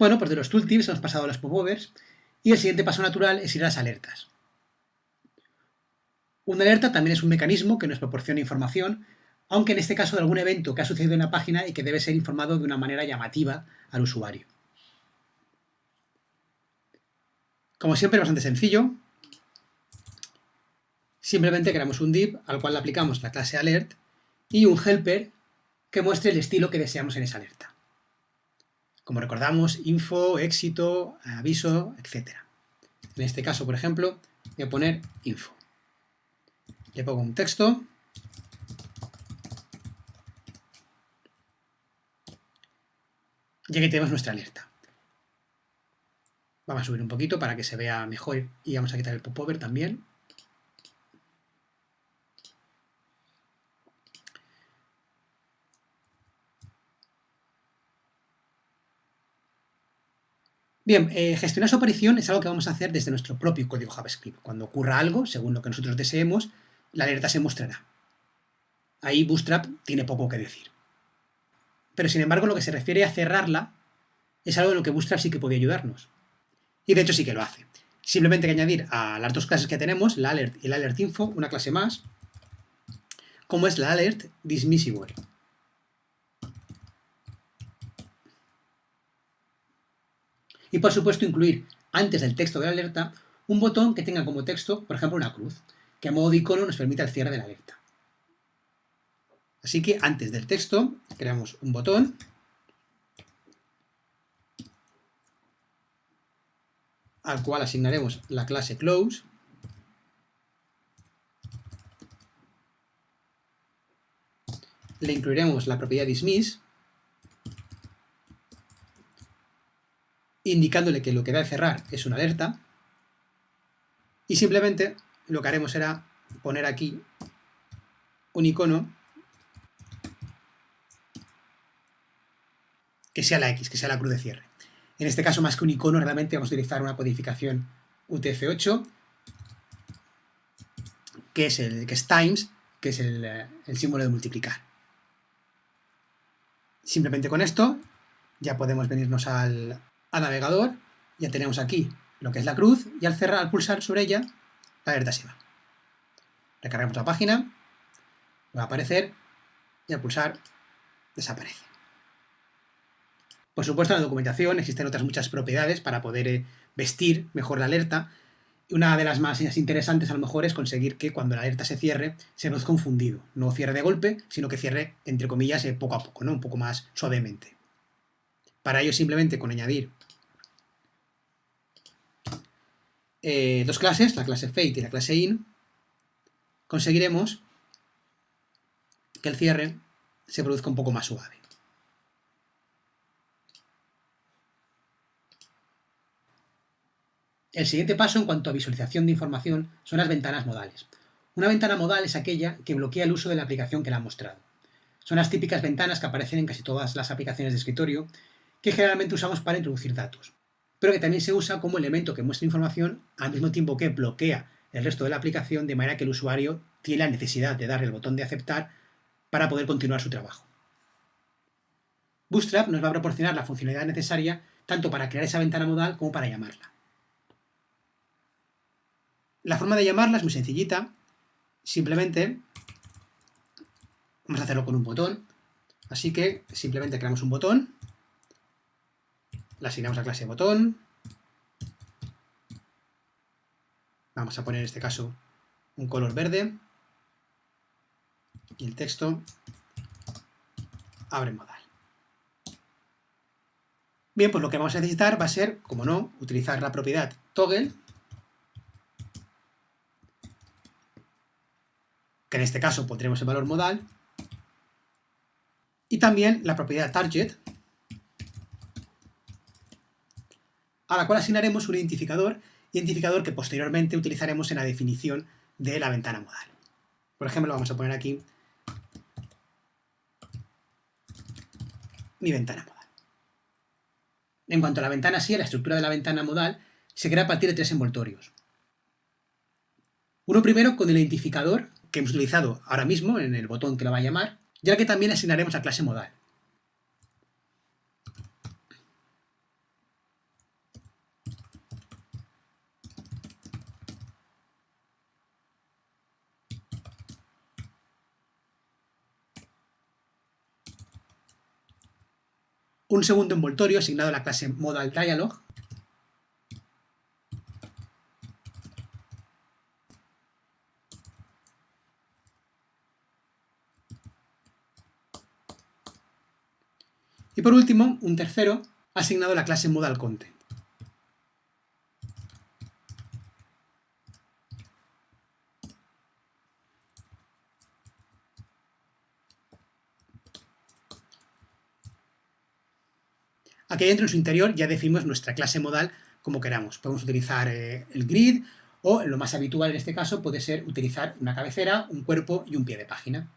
Bueno, pues de los tooltips hemos pasado a los popovers y el siguiente paso natural es ir a las alertas. Una alerta también es un mecanismo que nos proporciona información, aunque en este caso de algún evento que ha sucedido en la página y que debe ser informado de una manera llamativa al usuario. Como siempre, bastante sencillo. Simplemente creamos un div al cual le aplicamos la clase alert y un helper que muestre el estilo que deseamos en esa alerta. Como recordamos, info, éxito, aviso, etc. En este caso, por ejemplo, voy a poner info. Le pongo un texto. Y aquí tenemos nuestra alerta. Vamos a subir un poquito para que se vea mejor y vamos a quitar el popover también. Bien, eh, gestionar su aparición es algo que vamos a hacer desde nuestro propio código JavaScript. Cuando ocurra algo, según lo que nosotros deseemos, la alerta se mostrará. Ahí Bootstrap tiene poco que decir. Pero sin embargo, lo que se refiere a cerrarla es algo en lo que Bootstrap sí que puede ayudarnos. Y de hecho sí que lo hace. Simplemente hay que añadir a las dos clases que tenemos, la alert y la alert info, una clase más, como es la alert dismissible. Y por supuesto incluir antes del texto de la alerta un botón que tenga como texto, por ejemplo, una cruz, que a modo de icono nos permita el cierre de la alerta. Así que antes del texto creamos un botón. Al cual asignaremos la clase close. Le incluiremos la propiedad dismiss indicándole que lo que va a cerrar es una alerta, y simplemente lo que haremos será poner aquí un icono que sea la X, que sea la cruz de cierre. En este caso, más que un icono, realmente vamos a utilizar una codificación UTF-8, que es el que es times, que es el, el símbolo de multiplicar. Simplemente con esto ya podemos venirnos al, a navegador, ya tenemos aquí lo que es la cruz, y al cerrar, al pulsar sobre ella, la alerta se va. Recargamos la página, va a aparecer, y al pulsar, desaparece. Por supuesto, en la documentación existen otras muchas propiedades para poder eh, vestir mejor la alerta, una de las más interesantes a lo mejor es conseguir que cuando la alerta se cierre, se nos confundido. No cierre de golpe, sino que cierre, entre comillas, eh, poco a poco, ¿no? un poco más suavemente. Para ello simplemente con añadir eh, dos clases, la clase fate y la clase in, conseguiremos que el cierre se produzca un poco más suave. El siguiente paso en cuanto a visualización de información son las ventanas modales. Una ventana modal es aquella que bloquea el uso de la aplicación que la ha mostrado. Son las típicas ventanas que aparecen en casi todas las aplicaciones de escritorio que generalmente usamos para introducir datos pero que también se usa como elemento que muestra información al mismo tiempo que bloquea el resto de la aplicación de manera que el usuario tiene la necesidad de darle el botón de aceptar para poder continuar su trabajo. Bootstrap nos va a proporcionar la funcionalidad necesaria tanto para crear esa ventana modal como para llamarla. La forma de llamarla es muy sencillita, simplemente vamos a hacerlo con un botón, así que simplemente creamos un botón la asignamos a clase botón. Vamos a poner en este caso un color verde. Y el texto abre modal. Bien, pues lo que vamos a necesitar va a ser, como no, utilizar la propiedad toggle, que en este caso pondremos el valor modal, y también la propiedad target, a la cual asignaremos un identificador, identificador que posteriormente utilizaremos en la definición de la ventana modal. Por ejemplo, vamos a poner aquí mi ventana modal. En cuanto a la ventana sí, la estructura de la ventana modal se crea a partir de tres envoltorios. Uno primero con el identificador que hemos utilizado ahora mismo en el botón que lo va a llamar, ya que también asignaremos a clase modal. Un segundo envoltorio asignado a la clase modal dialog. Y por último, un tercero asignado a la clase modal content. Aquí dentro en su interior ya definimos nuestra clase modal como queramos. Podemos utilizar eh, el grid o lo más habitual en este caso puede ser utilizar una cabecera, un cuerpo y un pie de página.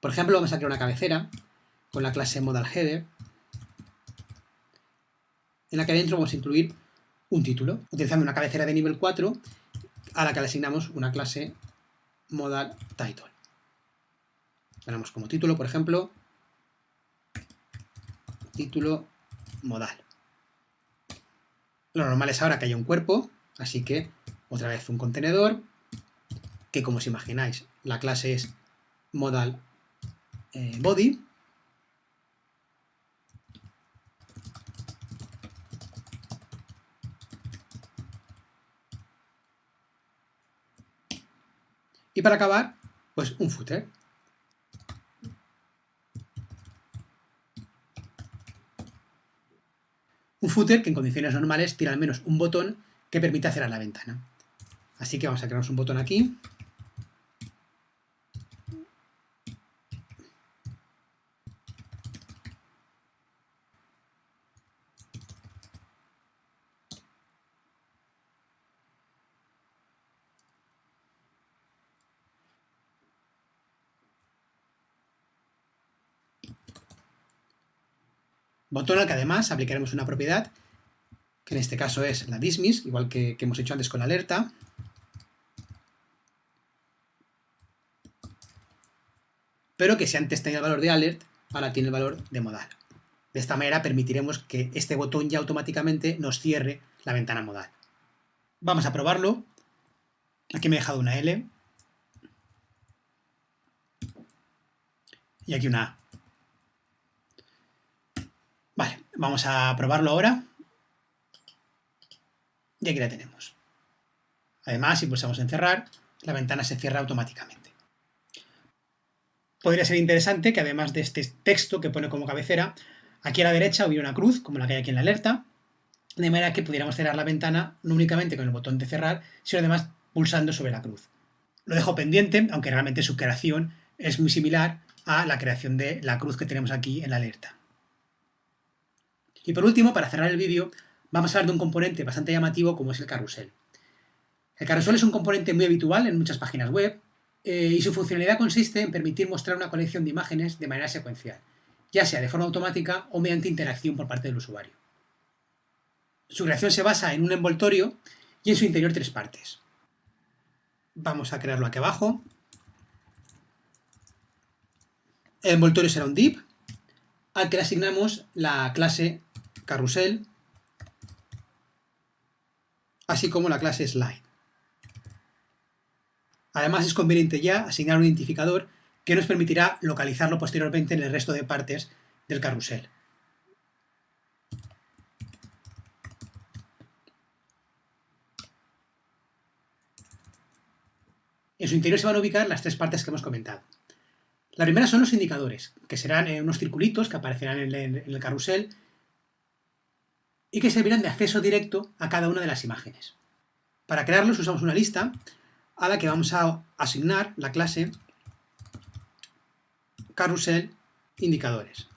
Por ejemplo, vamos a crear una cabecera con la clase modal header en la que adentro vamos a incluir un título, utilizando una cabecera de nivel 4 a la que le asignamos una clase modal title. Tenemos como título, por ejemplo, título modal. Lo normal es ahora que haya un cuerpo, así que otra vez un contenedor, que como os imagináis, la clase es modal eh, body. Y para acabar, pues un footer. Un que en condiciones normales tiene al menos un botón que permite cerrar la ventana. Así que vamos a crearnos un botón aquí. Botón al que además aplicaremos una propiedad, que en este caso es la dismiss, igual que, hemos hecho antes con la alerta. Pero que si antes tenía el valor de alert, ahora tiene el valor de modal. De esta manera permitiremos que este botón ya automáticamente nos cierre la ventana modal. Vamos a probarlo. Aquí me he dejado una L. Y aquí una A. Vale, vamos a probarlo ahora. Y aquí la tenemos. Además, si pulsamos en cerrar, la ventana se cierra automáticamente. Podría ser interesante que además de este texto que pone como cabecera, aquí a la derecha hubiera una cruz, como la que hay aquí en la alerta, de manera que pudiéramos cerrar la ventana no únicamente con el botón de cerrar, sino además pulsando sobre la cruz. Lo dejo pendiente, aunque realmente su creación es muy similar a la creación de la cruz que tenemos aquí en la alerta. Y por último, para cerrar el vídeo, vamos a hablar de un componente bastante llamativo como es el carrusel. El carrusel es un componente muy habitual en muchas páginas web eh, y su funcionalidad consiste en permitir mostrar una colección de imágenes de manera secuencial, ya sea de forma automática o mediante interacción por parte del usuario. Su creación se basa en un envoltorio y en su interior tres partes. Vamos a crearlo aquí abajo. El envoltorio será un div al que le asignamos la clase carrusel, así como la clase slide. Además es conveniente ya asignar un identificador que nos permitirá localizarlo posteriormente en el resto de partes del carrusel. En su interior se van a ubicar las tres partes que hemos comentado. La primera son los indicadores, que serán eh, unos circulitos que aparecerán en el carrusel y que servirán de acceso directo a cada una de las imágenes. Para crearlos usamos una lista a la que vamos a asignar la clase carrusel indicadores.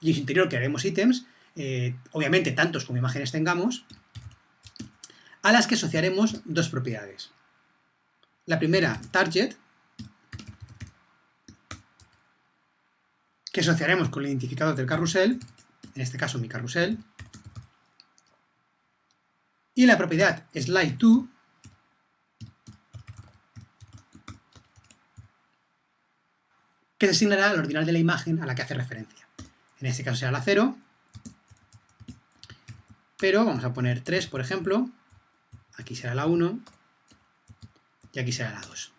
Y en su interior crearemos ítems, eh, obviamente tantos como imágenes tengamos, a las que asociaremos dos propiedades. La primera, target, que asociaremos con el identificador del carrusel, en este caso mi carrusel, y la propiedad slide2, que se asignará al ordinal de la imagen a la que hace referencia. En este caso será la 0, pero vamos a poner 3, por ejemplo, aquí será la 1 y aquí será la 2.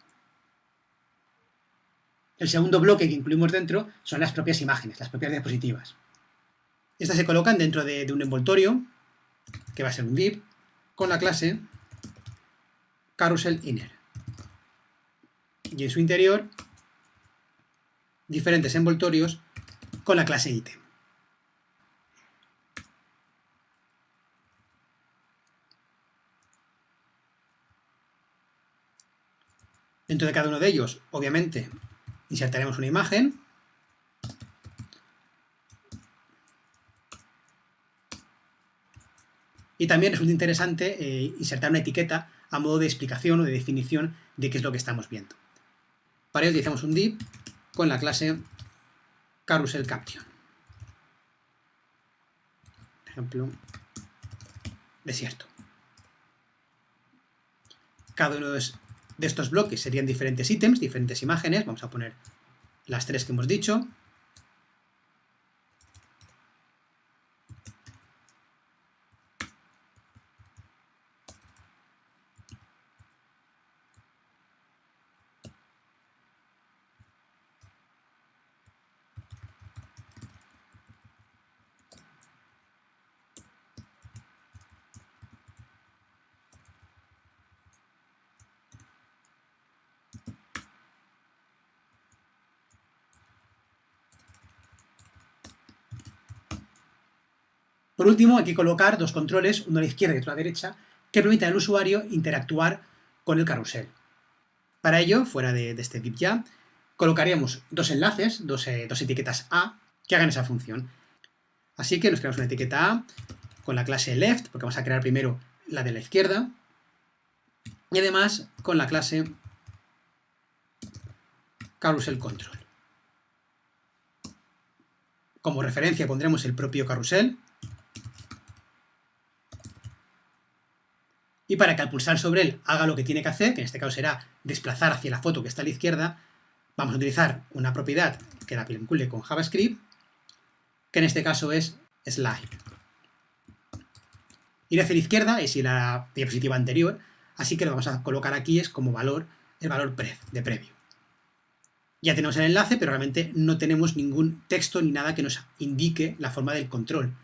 El segundo bloque que incluimos dentro son las propias imágenes, las propias diapositivas. Estas se colocan dentro de, de un envoltorio, que va a ser un div, con la clase carousel inner. Y en su interior, diferentes envoltorios con la clase item. Dentro de cada uno de ellos, obviamente, insertaremos una imagen. Y también resulta interesante eh, insertar una etiqueta a modo de explicación o de definición de qué es lo que estamos viendo. Para ello utilizamos un div con la clase carousel caption. ejemplo, desierto. Cada uno de de estos bloques serían diferentes ítems, diferentes imágenes, vamos a poner las tres que hemos dicho, Por último, hay que colocar dos controles, uno a la izquierda y otro a la derecha, que permitan al usuario interactuar con el carrusel. Para ello, fuera de, este div ya, colocaríamos dos enlaces, dos, eh, dos, etiquetas A, que hagan esa función. Así que nos creamos una etiqueta A con la clase left, porque vamos a crear primero la de la izquierda, y además con la clase carousel control. Como referencia pondremos el propio carrusel, y para que al pulsar sobre él haga lo que tiene que hacer, que en este caso será desplazar hacia la foto que está a la izquierda, vamos a utilizar una propiedad que la vincule con JavaScript, que en este caso es slide. Ir hacia la izquierda es ir a la diapositiva anterior, así que lo vamos a colocar aquí es como valor el valor de previo. Ya tenemos el enlace, pero realmente no tenemos ningún texto ni nada que nos indique la forma del control.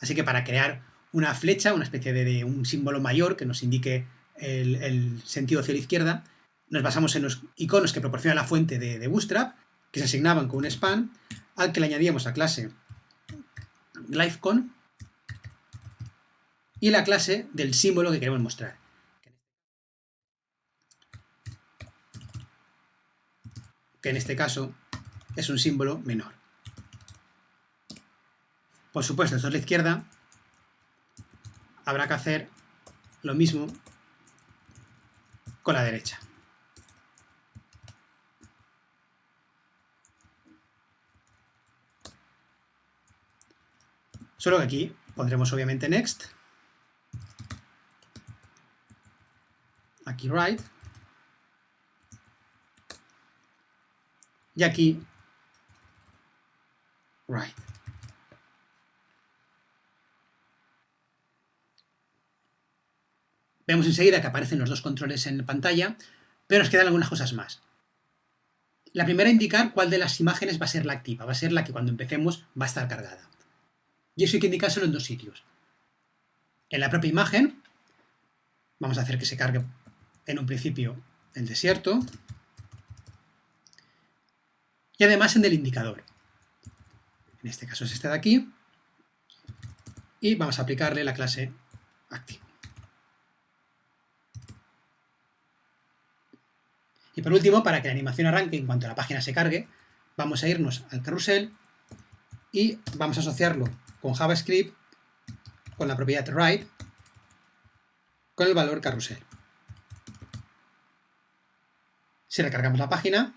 Así que para crear una flecha, una especie de, un símbolo mayor que nos indique el, sentido hacia la izquierda. Nos basamos en los iconos que proporciona la fuente de, Bootstrap, que se asignaban con un span, al que le añadíamos a clase LiveCon y la clase del símbolo que queremos mostrar. Que en este caso es un símbolo menor. Por supuesto, esto es la izquierda, habrá que hacer lo mismo con la derecha. Solo que aquí pondremos obviamente next, aquí right, y aquí right. Vemos enseguida que aparecen los dos controles en la pantalla, pero nos quedan algunas cosas más. La primera indicar cuál de las imágenes va a ser la activa, va a ser la que cuando empecemos va a estar cargada. Y eso hay que indicárselo en dos sitios. En la propia imagen, vamos a hacer que se cargue en un principio el desierto, y además en el indicador. En este caso es este de aquí, y vamos a aplicarle la clase activa. Y por último, para que la animación arranque en cuanto la página se cargue, vamos a irnos al carrusel y vamos a asociarlo con JavaScript, con la propiedad write, con el valor carrusel. Si recargamos la página,